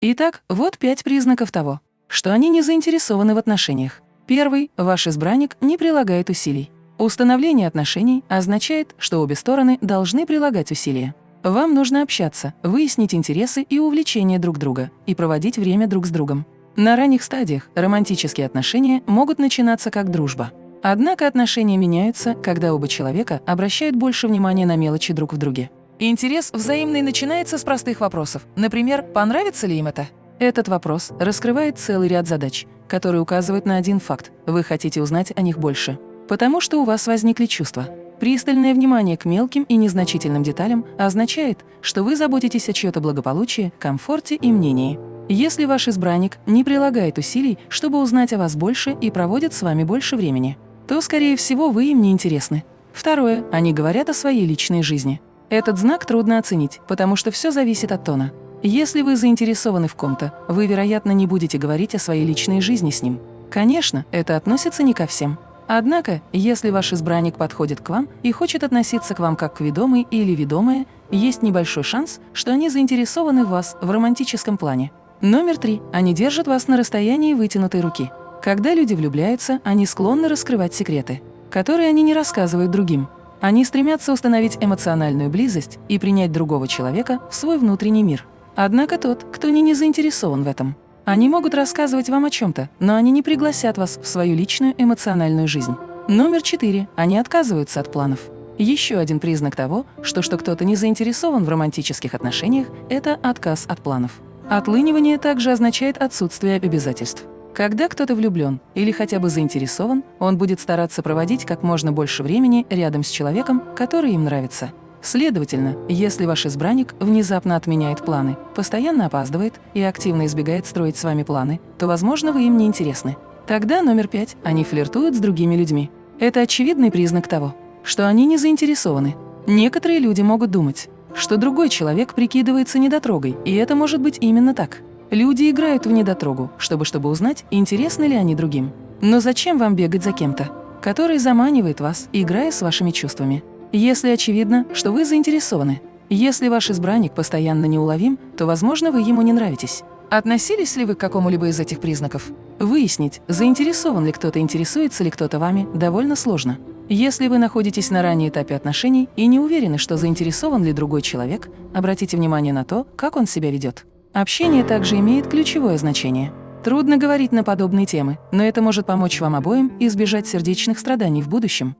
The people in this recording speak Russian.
Итак, вот пять признаков того, что они не заинтересованы в отношениях. Первый – ваш избранник не прилагает усилий. Установление отношений означает, что обе стороны должны прилагать усилия. Вам нужно общаться, выяснить интересы и увлечения друг друга и проводить время друг с другом. На ранних стадиях романтические отношения могут начинаться как дружба. Однако отношения меняются, когда оба человека обращают больше внимания на мелочи друг в друге. Интерес взаимный начинается с простых вопросов. Например, понравится ли им это? Этот вопрос раскрывает целый ряд задач, которые указывают на один факт – вы хотите узнать о них больше. Потому что у вас возникли чувства. Пристальное внимание к мелким и незначительным деталям означает, что вы заботитесь о чьё-то благополучии, комфорте и мнении. Если ваш избранник не прилагает усилий, чтобы узнать о вас больше и проводит с вами больше времени, то, скорее всего, вы им не интересны. Второе. Они говорят о своей личной жизни. Этот знак трудно оценить, потому что все зависит от тона. Если вы заинтересованы в ком-то, вы, вероятно, не будете говорить о своей личной жизни с ним. Конечно, это относится не ко всем. Однако, если ваш избранник подходит к вам и хочет относиться к вам как к ведомой или ведомая, есть небольшой шанс, что они заинтересованы в вас в романтическом плане. Номер три. Они держат вас на расстоянии вытянутой руки. Когда люди влюбляются, они склонны раскрывать секреты, которые они не рассказывают другим. Они стремятся установить эмоциональную близость и принять другого человека в свой внутренний мир. Однако тот, кто не, не заинтересован в этом, они могут рассказывать вам о чем-то, но они не пригласят вас в свою личную эмоциональную жизнь. Номер четыре. Они отказываются от планов. Еще один признак того, что, что кто-то не заинтересован в романтических отношениях – это отказ от планов. Отлынивание также означает отсутствие обязательств. Когда кто-то влюблен или хотя бы заинтересован, он будет стараться проводить как можно больше времени рядом с человеком, который им нравится. Следовательно, если ваш избранник внезапно отменяет планы, постоянно опаздывает и активно избегает строить с вами планы, то, возможно, вы им не интересны. Тогда номер пять – они флиртуют с другими людьми. Это очевидный признак того, что они не заинтересованы. Некоторые люди могут думать, что другой человек прикидывается недотрогой, и это может быть именно так. Люди играют в недотрогу, чтобы чтобы узнать, интересны ли они другим. Но зачем вам бегать за кем-то, который заманивает вас, играя с вашими чувствами? Если очевидно, что вы заинтересованы. Если ваш избранник постоянно неуловим, то, возможно, вы ему не нравитесь. Относились ли вы к какому-либо из этих признаков? Выяснить, заинтересован ли кто-то, интересуется ли кто-то вами, довольно сложно. Если вы находитесь на ранней этапе отношений и не уверены, что заинтересован ли другой человек, обратите внимание на то, как он себя ведет. Общение также имеет ключевое значение. Трудно говорить на подобные темы, но это может помочь вам обоим избежать сердечных страданий в будущем.